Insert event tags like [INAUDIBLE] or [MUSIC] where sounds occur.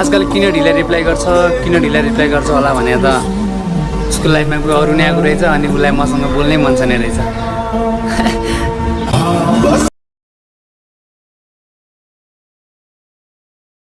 आजकल किन ढिला रिप्लाई गर्छ किन ढिला रिप्लाई गर्छ होला भने त उसको लाइफमा अरू नै आएको रहेछ अनि उसलाई मसँग बोल्नै मन छैन रहेछ। [LAUGHS]